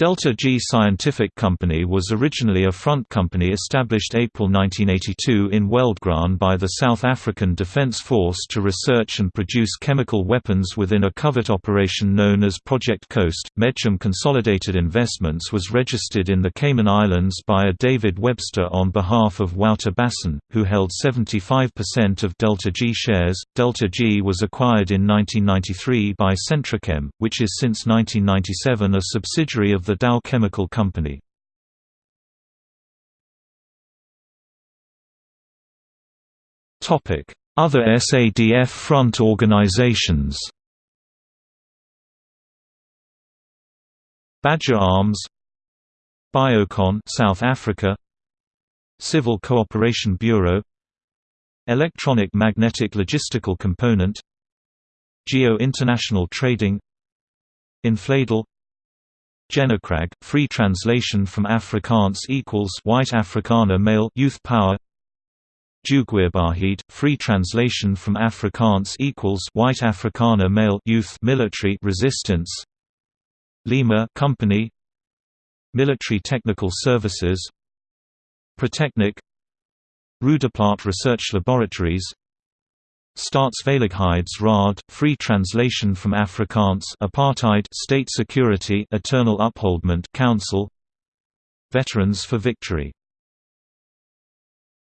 Delta G Scientific Company was originally a front company established April 1982 in Weldgraan by the South African Defence Force to research and produce chemical weapons within a covert operation known as Project Coast. Medchem Consolidated Investments was registered in the Cayman Islands by a David Webster on behalf of Wouter Basson, who held 75% of Delta G shares. Delta G was acquired in 1993 by Sentrachem, which is since 1997 a subsidiary of the Dow Chemical Company. Other SADF front organizations Badger Arms Biocon South Africa Civil Cooperation Bureau Electronic Magnetic Logistical Component Geo International Trading Infladel Jeugkrag, free translation from Afrikaans equals White Afrikaner male youth power. Jeugweerbaarheid, free translation from Afrikaans equals White Afrikaner male youth military resistance. Lima Company, Military Technical Services, Protechnik, Roodeplaat Research Laboratories, Staatsveiligheidsraad, Raad, free translation from Afrikaans apartheid state security eternal upholdment council Veterans for Victory